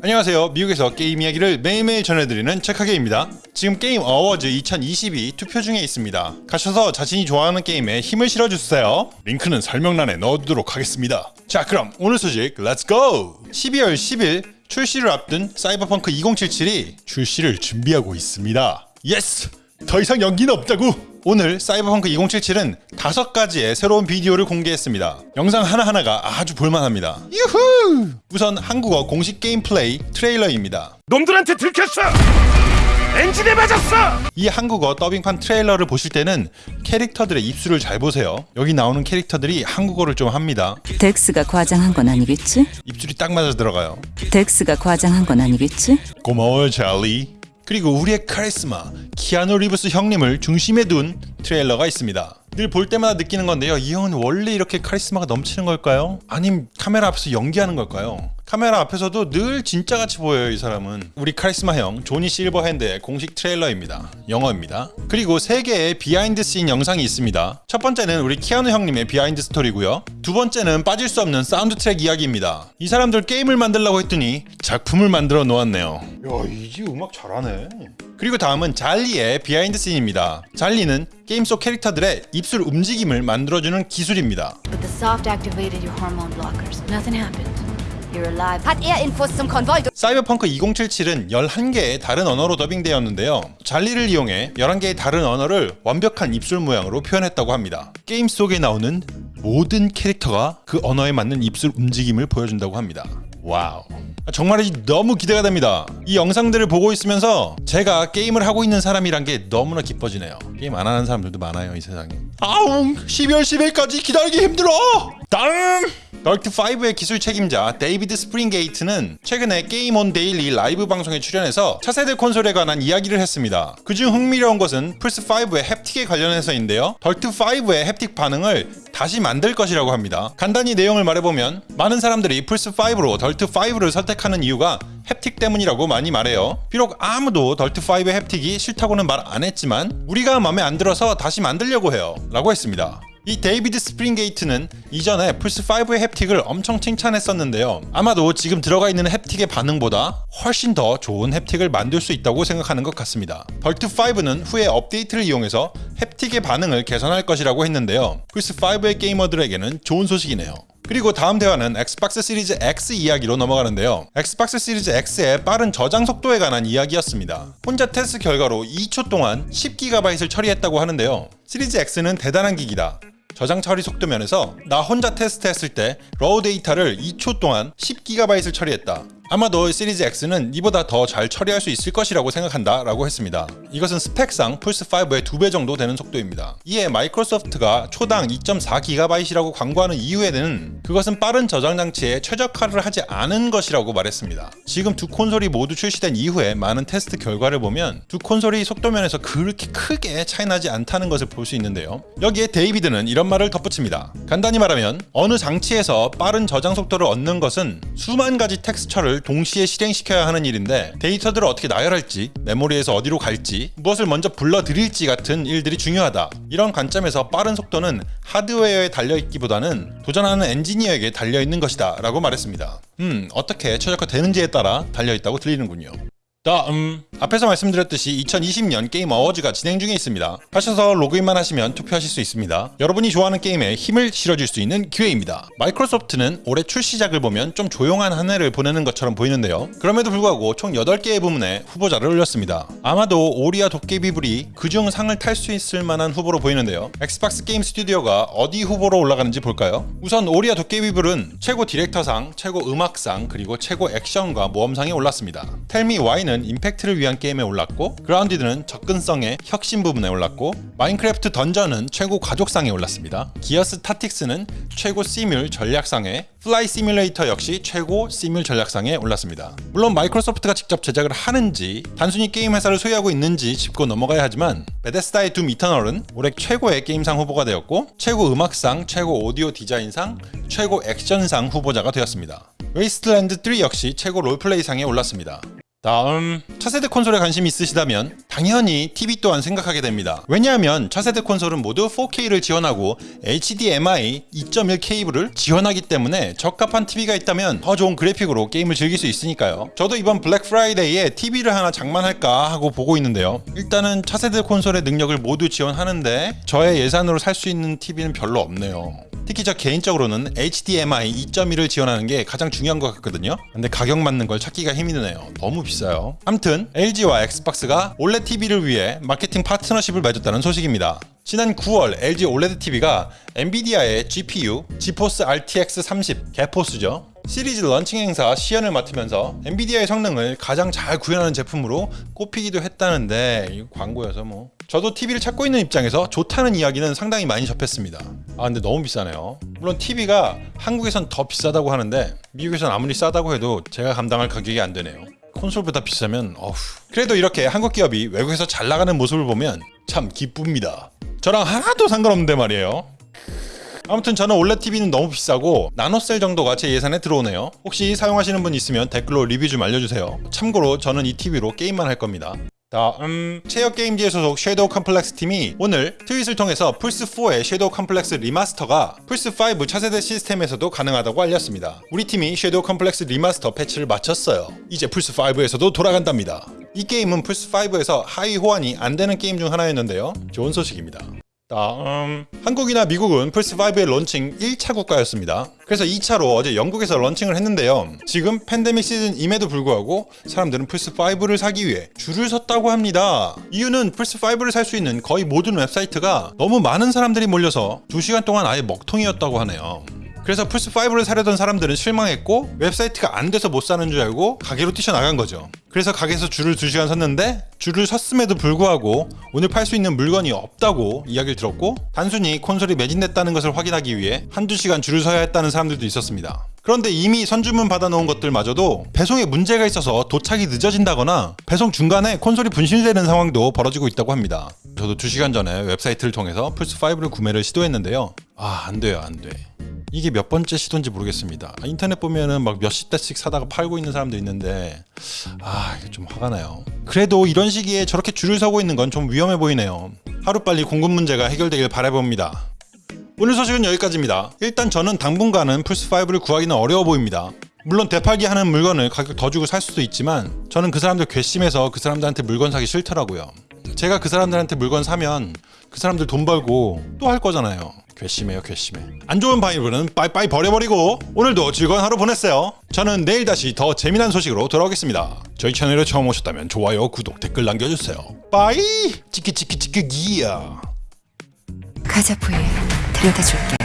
안녕하세요. 미국에서 게임 이야기를 매일매일 전해드리는 책하게입니다. 지금 Game Awards 2022 투표 중에 있습니다. 가셔서 자신이 좋아하는 게임에 힘을 실어주세요. 링크는 설명란에 넣어두도록 하겠습니다. 자 그럼 오늘 소식 let's go! 12월 10일 출시를 앞둔 사이버펑크 2077이 출시를 준비하고 있습니다. Yes! 더 이상 연기는 없다고! 오늘 사이버펑크 2077은 다섯 가지의 새로운 비디오를 공개했습니다. 영상 하나하나가 아주 볼만합니다. 유후! 우선 한국어 공식 게임 플레이 트레일러입니다. 놈들한테 들켰어! 엔진에 맞았어! 이 한국어 더빙판 트레일러를 보실 때는 캐릭터들의 입술을 잘 보세요. 여기 나오는 캐릭터들이 한국어를 좀 합니다. 덱스가 과장한 건 아니겠지? 입술이 딱 맞아 들어가요. 덱스가 과장한 건 아니겠지? 고마워요, 찰리. 그리고 우리의 카리스마 키아누 리브스 형님을 중심에 둔 트레일러가 있습니다. 늘 볼 때마다 느끼는 건데요. 이 형은 원래 이렇게 카리스마가 넘치는 걸까요? 아님 카메라 앞에서 연기하는 걸까요? 카메라 앞에서도 늘 진짜같이 보여요 이 사람은. 우리 카리스마 형 조니 실버핸드의 공식 트레일러입니다. 영어입니다. 그리고 3개의 behind scene 영상이 있습니다. 첫 번째는 우리 키아누 형님의 behind story고요. 두 번째는 빠질 수 없는 사운드 트랙 이야기입니다. 이 사람들 게임을 만들려고 했더니 작품을 만들어 놓았네요. 야이지 음악 잘하네 그리고 다음은 JALI의 behind scene입니다 JALI는 게임 속 캐릭터들의 입술 움직임을 만들어주는 기술입니다 But the soft activated your hormone blockers. Nothing happened. You're alive. Hat Infos zum Konvoi. 사이버펑크 2077은 11개의 다른 언어로 더빙되었는데요. JALI를 이용해 11개의 다른 언어를 완벽한 입술 모양으로 표현했다고 합니다. 게임 속에 나오는 모든 캐릭터가 그 언어에 맞는 입술 움직임을 보여준다고 합니다. 와우. 정말이지 너무 기대가 됩니다. 이 영상들을 보고 있으면서 제가 게임을 하고 있는 사람이란 게 너무나 기뻐지네요. 게임 안 하는 사람들도 많아요, 이 세상에. 아웅! 12월 10일까지 기다리기 힘들어! 다음! Dirt5의 기술 책임자 데이비드 스프링게이트는 최근에 게임 온 데일리 라이브 방송에 출연해서 차세대 콘솔에 관한 이야기를 했습니다. 그중 흥미로운 것은 플스5의 haptic에 관련해서인데요. Dirt5의 haptic 반응을 다시 만들 것이라고 합니다. 간단히 내용을 말해보면 많은 사람들이 플스5로 Dirt5를 선택하는 이유가 haptic 때문이라고 많이 말해요. 비록 아무도 Dirt5의 haptic이 싫다고는 말 안 했지만 우리가 마음에 안 들어서 다시 만들려고 해요. 라고 했습니다. 이 데이비드 스프링게이트는 이전에 플스5의 haptic을 엄청 칭찬했었는데요. 아마도 지금 들어가 있는 haptic의 반응보다 훨씬 더 좋은 haptic을 만들 수 있다고 생각하는 것 같습니다. Dirt5는 후에 업데이트를 이용해서 haptic의 반응을 개선할 것이라고 했는데요. 플스5의 게이머들에게는 좋은 소식이네요. 그리고 다음 대화는 엑스박스 시리즈 X 이야기로 넘어가는데요. 엑스박스 시리즈 X의 빠른 저장 속도에 관한 이야기였습니다. 혼자 테스트 결과로 2초 동안 10GB을 처리했다고 하는데요. 시리즈 X는 대단한 기기다. 저장 처리 속도 면에서 나 혼자 테스트했을 때 raw data를 2초 동안 10GB을 처리했다. 아마도 시리즈 X는 이보다 더 잘 처리할 수 있을 것이라고 생각한다 라고 했습니다. 이것은 스펙상 플스5의 2배 정도 되는 속도입니다. 이에 마이크로소프트가 초당 2.4GB이라고 광고하는 이유에는 그것은 빠른 저장 장치에 최적화를 하지 않은 것이라고 말했습니다. 지금 두 콘솔이 모두 출시된 이후에 많은 테스트 결과를 보면 두 콘솔이 속도면에서 그렇게 크게 차이나지 않다는 것을 볼 수 있는데요. 여기에 데이비드는 이런 말을 덧붙입니다. 간단히 말하면 어느 장치에서 빠른 저장 속도를 얻는 것은 수만 가지 텍스처를 동시에 실행시켜야 하는 일인데 데이터들을 어떻게 나열할지 메모리에서 어디로 갈지 무엇을 먼저 불러들일지 같은 일들이 중요하다. 이런 관점에서 빠른 속도는 하드웨어에 달려있기보다는 도전하는 엔지니어에게 달려있는 것이다 라고 말했습니다. 음 어떻게 최적화되는지에 따라 달려있다고 들리는군요. 다음 앞에서 말씀드렸듯이 2020년 게임 어워즈가 진행 중에 있습니다. 하셔서 로그인만 하시면 투표하실 수 있습니다. 여러분이 좋아하는 게임에 힘을 실어줄 수 있는 기회입니다. 마이크로소프트는 올해 출시작을 보면 좀 조용한 한 해를 보내는 것처럼 보이는데요. 그럼에도 불구하고 총 8개의 부문에 후보자를 올렸습니다. 아마도 오리와 도깨비불이 그중 상을 탈 수 있을 만한 후보로 보이는데요. 엑스박스 게임 스튜디오가 어디 후보로 올라가는지 볼까요? 우선 오리와 도깨비불은 최고 디렉터상, 최고 음악상, 그리고 최고 액션과 모험상에 올랐습니다. 텔미 와이는 임팩트를 위한 게임에 올랐고 그라운디드는 접근성의 혁신 부분에 올랐고 마인크래프트 던전은 최고 가족상에 올랐습니다. 기어스 타틱스는 최고 시뮬 전략상에 플라이 시뮬레이터 역시 최고 시뮬 전략상에 올랐습니다. 물론 마이크로소프트가 직접 제작을 하는지 단순히 게임 회사를 소유하고 있는지 짚고 넘어가야 하지만 베데스다의 둠 이터널은 올해 최고의 게임상 후보가 되었고 최고 음악상, 최고 오디오 디자인상, 최고 액션상 후보자가 되었습니다. 웨이스트랜드 3 역시 최고 role play상에 올랐습니다. 다음 차세대 콘솔에 관심이 있으시다면 당연히 TV 또한 생각하게 됩니다. 왜냐하면 차세대 콘솔은 모두 4K를 지원하고 HDMI 2.1 케이블을 지원하기 때문에 적합한 TV가 있다면 더 좋은 그래픽으로 게임을 즐길 수 있으니까요. 저도 이번 블랙 프라이데이에 TV를 하나 장만할까 하고 보고 있는데요. 일단은 차세대 콘솔의 능력을 모두 지원하는데 저의 예산으로 살 수 있는 TV는 별로 없네요. 특히 저 개인적으로는 HDMI 2.1을 지원하는 게 가장 중요한 것 같거든요. 근데 가격 맞는 걸 찾기가 힘이 드네요. 너무 비싸요. 암튼 LG와 엑스박스가 OLED TV를 위해 마케팅 파트너십을 맺었다는 소식입니다. 지난 9월 LG OLED TV가 엔비디아의 GPU 지포스 RTX 30 개포스죠. 시리즈 런칭 행사 시연을 맡으면서 엔비디아의 성능을 가장 잘 구현하는 제품으로 꼽히기도 했다는데 광고여서 뭐 저도 TV를 찾고 있는 입장에서 좋다는 이야기는 상당히 많이 접했습니다. 아 근데 너무 비싸네요. 물론 TV가 한국에선 더 비싸다고 하는데 미국에선 아무리 싸다고 해도 제가 감당할 가격이 안 되네요. 콘솔보다 비싸면 어후. 그래도 이렇게 한국 기업이 외국에서 잘 나가는 모습을 보면 참 기쁩니다. 저랑 하나도 상관없는데 말이에요. 아무튼 저는 OLED TV는 너무 비싸고 나노셀 정도가 제 예산에 들어오네요. 혹시 사용하시는 분 있으면 댓글로 리뷰 좀 알려주세요. 참고로 저는 이 TV로 게임만 할 겁니다. 다음 체어 게임즈의 소속 섀도우 컴플렉스 팀이 오늘 트윗을 통해서 플스4의 섀도우 컴플렉스 리마스터가 플스5 차세대 시스템에서도 가능하다고 알렸습니다. 우리 팀이 섀도우 컴플렉스 리마스터 패치를 마쳤어요. 이제 플스5에서도 돌아간답니다. 이 게임은 플스5에서 하위 호환이 안 되는 게임 중 하나였는데요. 좋은 소식입니다. 다음 한국이나 미국은 플스5의 런칭 1차 국가였습니다. 그래서 2차로 어제 영국에서 launching을 했는데요. 지금 팬데믹 시즌임에도 불구하고 사람들은 플스5를 사기 위해 줄을 섰다고 합니다. 이유는 플스5를 살 수 있는 거의 모든 웹사이트가 너무 많은 사람들이 몰려서 2시간 동안 아예 먹통이었다고 하네요. 그래서 플스5를 사려던 사람들은 실망했고 웹사이트가 안 돼서 못 사는 줄 알고 가게로 뛰쳐나간 거죠. 그래서 가게에서 줄을 2시간 섰는데 줄을 섰음에도 불구하고 오늘 팔 수 있는 물건이 없다고 이야기를 들었고 단순히 콘솔이 매진됐다는 것을 확인하기 위해 한두 시간 줄을 서야 했다는 사람들도 있었습니다. 그런데 이미 선주문 받아놓은 것들마저도 배송에 문제가 있어서 도착이 늦어진다거나 배송 중간에 콘솔이 분실되는 상황도 벌어지고 있다고 합니다. 저도 2시간 전에 웹사이트를 통해서 플스5를 구매를 시도했는데요. 아, 안 돼요, 안 돼. 이게 몇 번째 시도인지 모르겠습니다. 아, 인터넷 보면은 막 몇십 대씩 사다가 팔고 있는 사람도 있는데 아 이게 좀 화가 나요. 그래도 이런 시기에 저렇게 줄을 서고 있는 건 좀 위험해 보이네요. 하루빨리 공급 문제가 해결되길 바라봅니다. 오늘 소식은 여기까지입니다. 일단 저는 당분간은 플스5를 구하기는 어려워 보입니다. 물론 되팔기 하는 물건을 가격 더 주고 살 수도 있지만 저는 그 사람들 괘씸해서 그 사람들한테 물건 사기 싫더라고요. 제가 그 사람들한테 물건 사면 그 사람들 돈 벌고 또 할 거잖아요. 괘씸해요, 괘씸해. 안 좋은 바이브는 빠이빠이 버려버리고 오늘도 즐거운 하루 보냈어요. 저는 내일 다시 더 재미난 소식으로 돌아오겠습니다. 저희 채널에 처음 오셨다면 좋아요, 구독, 댓글 남겨주세요. 빠이! 치키치키치키 기야. 가자 부에 데려다 줄게.